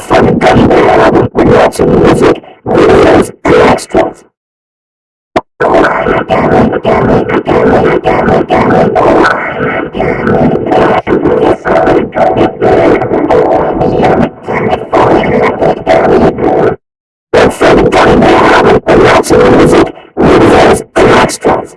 from Gunny album with lots of music, videos, and extras. Lots music, and extras.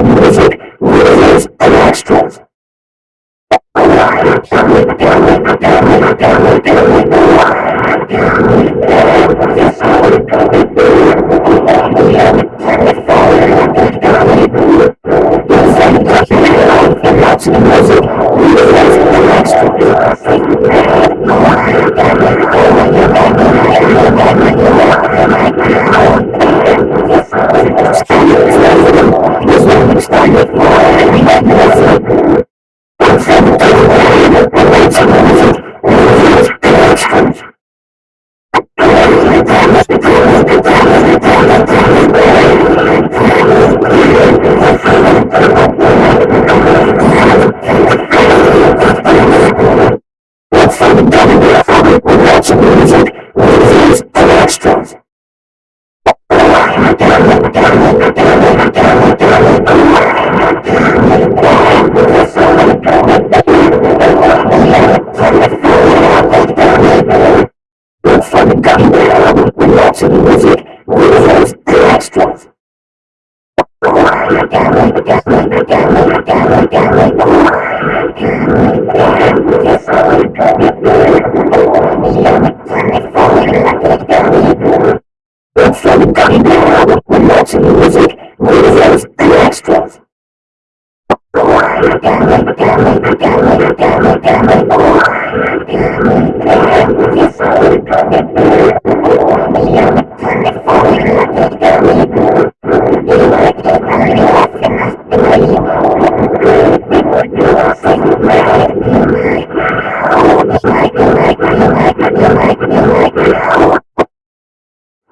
music, videos, and extras. Lots of music, movies, and extras. Thank you.